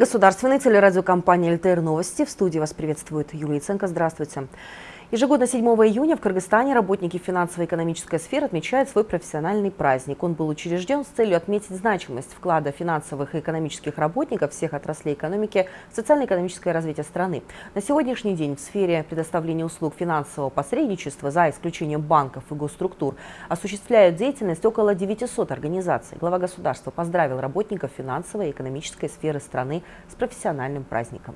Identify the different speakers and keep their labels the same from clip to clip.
Speaker 1: Государственной телерадиокомпании «ЛТР Новости». В студии вас приветствует Юлия Ценко. Здравствуйте. Ежегодно 7 июня в Кыргызстане работники финансово-экономической сферы отмечают свой профессиональный праздник. Он был учрежден с целью отметить значимость вклада финансовых и экономических работников всех отраслей экономики в социально-экономическое развитие страны. На сегодняшний день в сфере предоставления услуг финансового посредничества, за исключением банков и госструктур, осуществляют деятельность около 900 организаций. Глава государства поздравил работников финансовой и экономической сферы страны с профессиональным праздником.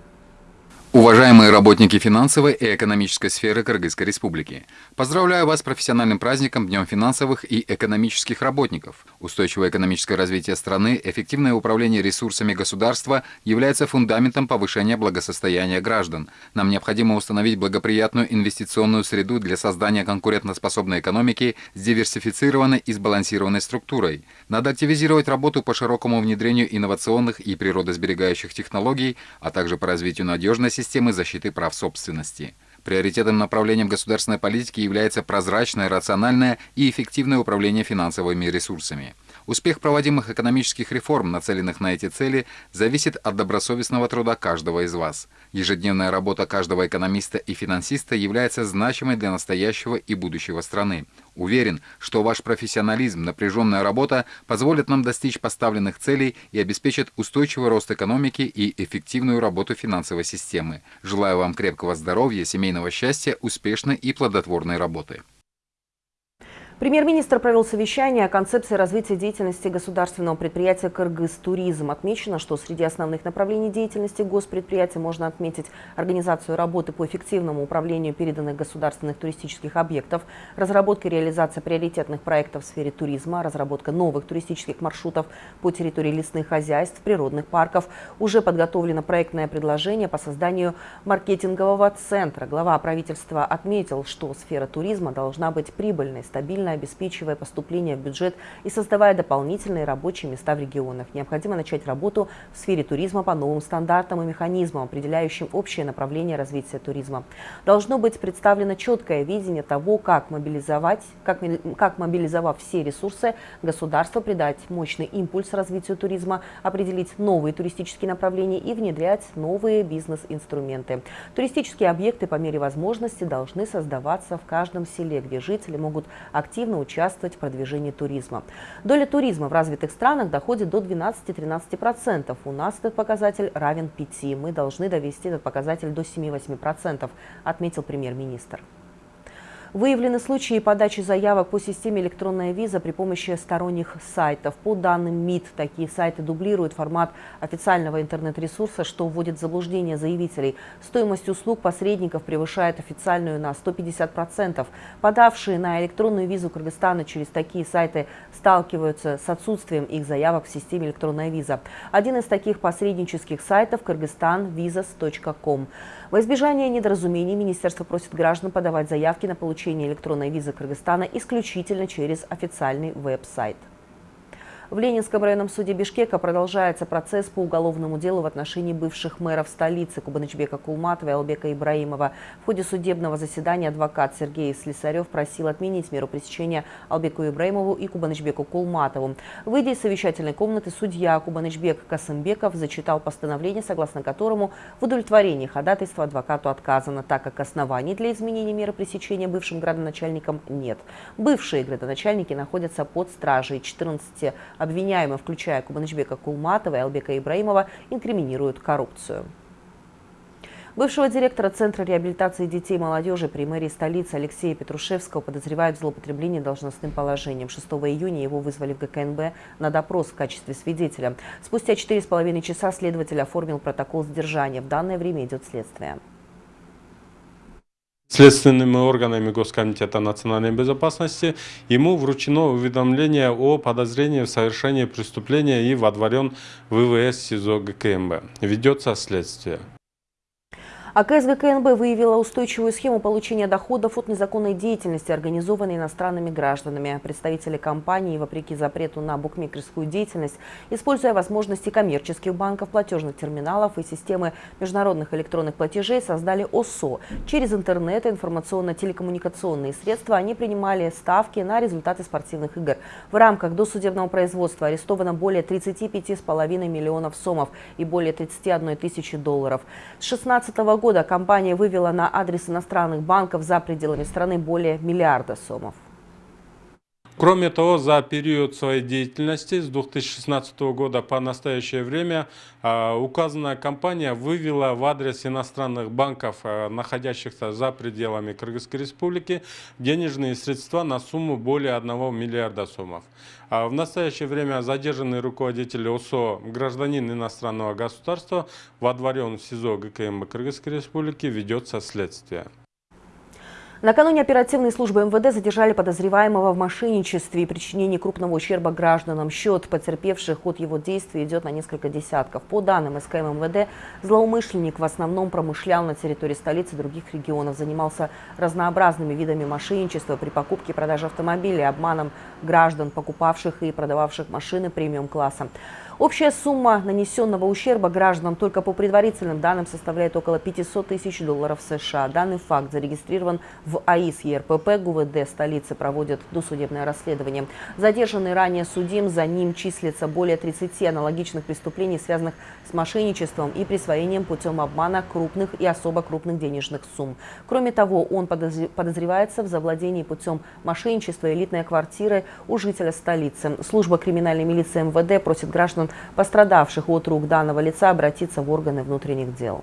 Speaker 2: Уважаемые работники финансовой и экономической сферы Кыргызской Республики, поздравляю вас с профессиональным праздником Днем финансовых и экономических работников. Устойчивое экономическое развитие страны, эффективное управление ресурсами государства является фундаментом повышения благосостояния граждан. Нам необходимо установить благоприятную инвестиционную среду для создания конкурентоспособной экономики с диверсифицированной и сбалансированной структурой. Надо активизировать работу по широкому внедрению инновационных и природосберегающих технологий, а также по развитию надежной системы системы защиты прав собственности. Приоритетным направлением государственной политики является прозрачное, рациональное и эффективное управление финансовыми ресурсами. Успех проводимых экономических реформ, нацеленных на эти цели, зависит от добросовестного труда каждого из вас. Ежедневная работа каждого экономиста и финансиста является значимой для настоящего и будущего страны. Уверен, что ваш профессионализм, напряженная работа позволят нам достичь поставленных целей и обеспечат устойчивый рост экономики и эффективную работу финансовой системы. Желаю вам крепкого здоровья, семейного счастья, успешной и плодотворной работы.
Speaker 1: Премьер-министр провел совещание о концепции развития деятельности государственного предприятия «Кыргыз-туризм». Отмечено, что среди основных направлений деятельности госпредприятия можно отметить организацию работы по эффективному управлению переданных государственных туристических объектов, разработка и реализация приоритетных проектов в сфере туризма, разработка новых туристических маршрутов по территории лесных хозяйств, природных парков. Уже подготовлено проектное предложение по созданию маркетингового центра. Глава правительства отметил, что сфера туризма должна быть прибыльной, стабильной, стабильно обеспечивая поступление в бюджет и создавая дополнительные рабочие места в регионах. Необходимо начать работу в сфере туризма по новым стандартам и механизмам, определяющим общее направление развития туризма. Должно быть представлено четкое видение того, как мобилизовать, как, как мобилизовав все ресурсы, государство придать мощный импульс развитию туризма, определить новые туристические направления и внедрять новые бизнес-инструменты. Туристические объекты по мере возможности должны создаваться в каждом селе, где жители могут активно активно участвовать в продвижении туризма. Доля туризма в развитых странах доходит до 12-13%. У нас этот показатель равен 5%. Мы должны довести этот показатель до 7-8%, отметил премьер-министр. Выявлены случаи подачи заявок по системе электронная виза при помощи сторонних сайтов. По данным МИД, такие сайты дублируют формат официального интернет-ресурса, что вводит в заблуждение заявителей. Стоимость услуг посредников превышает официальную на 150%. Подавшие на электронную визу Кыргызстана через такие сайты сталкиваются с отсутствием их заявок в системе электронная виза. Один из таких посреднических сайтов – kyrgyzstanvisas.com. Во избежание недоразумений Министерство просит граждан подавать заявки на получение электронной визы Кыргызстана исключительно через официальный веб-сайт. В Ленинском районном суде Бишкека продолжается процесс по уголовному делу в отношении бывших мэров столицы Кубанычбека Кулматова и Албека Ибраимова. В ходе судебного заседания адвокат Сергей Слесарев просил отменить меру пресечения Албеку Ибраимову и Кубанычбеку Кулматову. Выйдя из совещательной комнаты, судья Кубанычбек Касымбеков зачитал постановление, согласно которому в удовлетворении ходатайства адвокату отказано, так как оснований для изменения меры пресечения бывшим градоначальникам нет. Бывшие градоначальники находятся под стражей 14 Обвиняемые, включая Кубанычбека Кулматова и Албека Ибраимова, инкриминируют коррупцию. Бывшего директора Центра реабилитации детей и молодежи при мэрии столицы Алексея Петрушевского подозревают в злоупотреблении должностным положением. 6 июня его вызвали в ГКНБ на допрос в качестве свидетеля. Спустя 4,5 часа следователь оформил протокол задержания. В данное время идет следствие.
Speaker 3: Следственными органами Госкомитета национальной безопасности ему вручено уведомление о подозрении в совершении преступления и водворен в ВВС СИЗО ГКМБ. Ведется следствие.
Speaker 1: А КСГКНБ выявила устойчивую схему получения доходов от незаконной деятельности, организованной иностранными гражданами. Представители компании, вопреки запрету на букмекерскую деятельность, используя возможности коммерческих банков, платежных терминалов и системы международных электронных платежей, создали ОСО. Через интернет и информационно-телекоммуникационные средства они принимали ставки на результаты спортивных игр. В рамках досудебного производства арестовано более 35,5 миллионов сомов и более 31 тысячи долларов. С 16 года года компания вывела на адрес иностранных банков за пределами страны более миллиарда сомов.
Speaker 3: Кроме того, за период своей деятельности с 2016 года по настоящее время а, указанная компания вывела в адрес иностранных банков, а, находящихся за пределами Кыргызской республики, денежные средства на сумму более 1 миллиарда сомов. А в настоящее время задержанный руководитель ОСО, гражданин иностранного государства, водворен в СИЗО ГКМ Кыргызской республики, ведется следствие.
Speaker 1: Накануне оперативные службы МВД задержали подозреваемого в мошенничестве и причинении крупного ущерба гражданам. Счет потерпевших от его действий идет на несколько десятков. По данным СКМ МВД, злоумышленник в основном промышлял на территории столицы и других регионов, занимался разнообразными видами мошенничества при покупке и продаже автомобилей, обманом граждан, покупавших и продававших машины премиум-класса. Общая сумма нанесенного ущерба гражданам только по предварительным данным составляет около 500 тысяч долларов США. Данный факт зарегистрирован в АИС ЕРПП. ГУВД столицы проводит досудебное расследование. Задержанный ранее судим, за ним числится более 30 аналогичных преступлений, связанных с мошенничеством и присвоением путем обмана крупных и особо крупных денежных сумм. Кроме того, он подозревается в завладении путем мошенничества элитной квартиры у жителя столицы. Служба криминальной милиции МВД просит граждан, пострадавших от рук данного лица, обратиться в органы внутренних дел.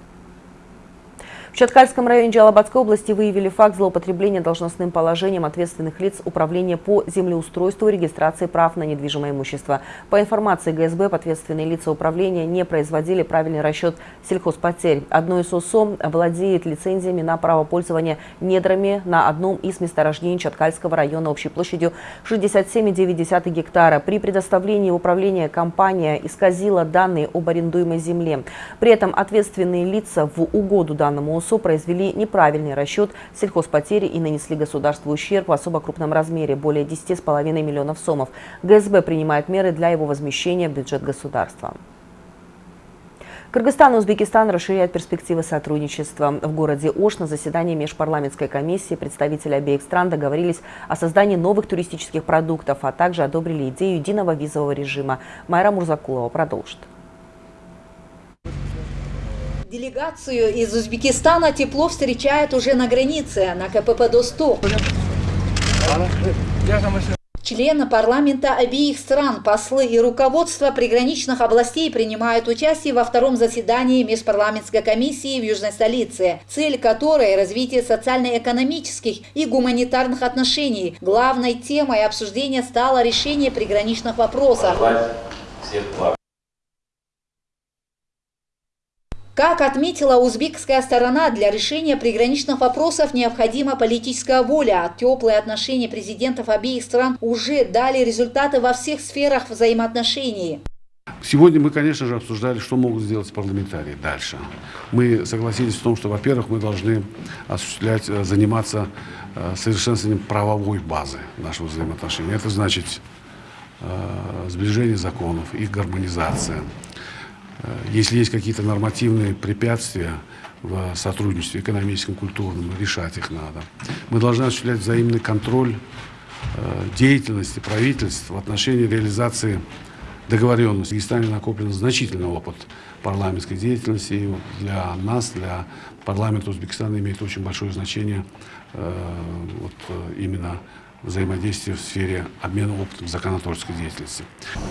Speaker 1: В Чаткальском районе Джалабадской области выявили факт злоупотребления должностным положением ответственных лиц Управления по землеустройству и регистрации прав на недвижимое имущество. По информации ГСБ, ответственные лица управления не производили правильный расчет сельхозпотерь. Одно из ОСО владеет лицензиями на право пользования недрами на одном из месторождений Чаткальского района общей площадью 67,9 гектара. При предоставлении управления компания исказила данные об арендуемой земле. При этом ответственные лица в угоду данному ОСО произвели неправильный расчет сельхозпотери и нанесли государству ущерб в особо крупном размере – более 10,5 миллионов сомов. ГСБ принимает меры для его возмещения в бюджет государства. Кыргызстан и Узбекистан расширяют перспективы сотрудничества. В городе Ош на заседании межпарламентской комиссии представители обеих стран договорились о создании новых туристических продуктов, а также одобрили идею единого визового режима. Майра Мурзакулова продолжит.
Speaker 4: Делегацию из Узбекистана тепло встречают уже на границе, на КПП До-100. Члены парламента обеих стран, послы и руководство приграничных областей принимают участие во втором заседании межпарламентской комиссии в южной столице, цель которой – развитие социально-экономических и гуманитарных отношений. Главной темой обсуждения стало решение приграничных вопросов. Как отметила узбекская сторона, для решения приграничных вопросов необходима политическая воля. Теплые отношения президентов обеих стран уже дали результаты во всех сферах взаимоотношений.
Speaker 5: Сегодня мы, конечно же, обсуждали, что могут сделать парламентарии дальше. Мы согласились в том, что, во-первых, мы должны осуществлять, э, заниматься э, совершенствованием правовой базы нашего взаимоотношения. Это значит э, сближение законов, их гармонизация, если есть какие-то нормативные препятствия в сотрудничестве экономическом, культурном, решать их надо. Мы должны осуществлять взаимный контроль э, деятельности правительств в отношении реализации договоренности. В Киргизстане накоплен значительный опыт парламентской деятельности. И вот для нас, для парламента Узбекистана имеет очень большое значение э, вот, именно взаимодействия в сфере обмена опытом законотворческой деятельности.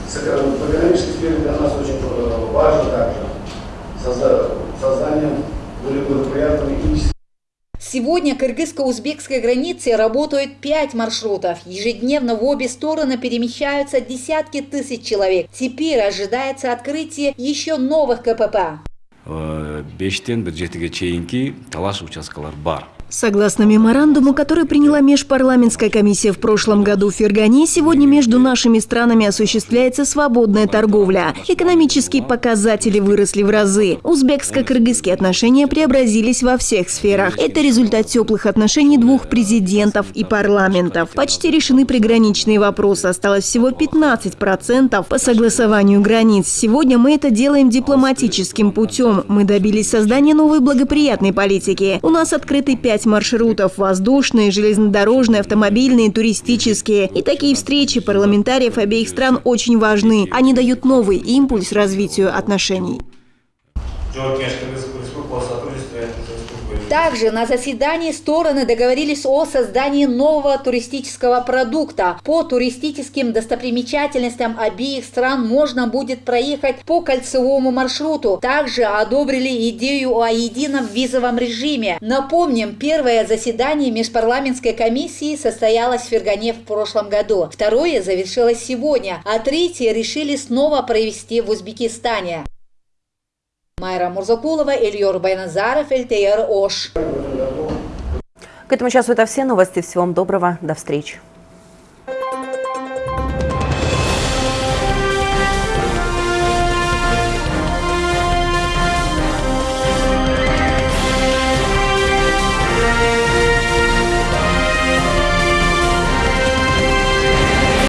Speaker 6: В пограничной сфере для нас очень э, важно также создание более благоприятного и
Speaker 4: Сегодня кыргызско-узбекской границе работают пять маршрутов. Ежедневно в обе стороны перемещаются десятки тысяч человек. Теперь ожидается открытие еще новых КПП.
Speaker 7: Э, бештен бир жетиге чейинки талаш участкалар бар Согласно меморандуму, который приняла межпарламентская комиссия в прошлом году в Фергане, сегодня между нашими странами осуществляется свободная торговля. Экономические показатели выросли в разы. Узбекско-кыргызские отношения преобразились во всех сферах. Это результат теплых отношений двух президентов и парламентов. Почти решены приграничные вопросы. Осталось всего 15% по согласованию границ. Сегодня мы это делаем дипломатическим путем. Мы добились создания новой благоприятной политики. У нас открыты пять маршрутов – воздушные, железнодорожные, автомобильные, туристические. И такие встречи парламентариев обеих стран очень важны. Они дают новый импульс развитию отношений.
Speaker 4: Также на заседании стороны договорились о создании нового туристического продукта. По туристическим достопримечательностям обеих стран можно будет проехать по кольцевому маршруту. Также одобрили идею о едином визовом режиме. Напомним, первое заседание межпарламентской комиссии состоялось в Фергане в прошлом году. Второе завершилось сегодня, а третье решили снова провести в Узбекистане. Майра Мурзакулова, Ильёр Байназаров, ЛТР Ош.
Speaker 1: К этому часу это все новости. Всего вам доброго. До встречи.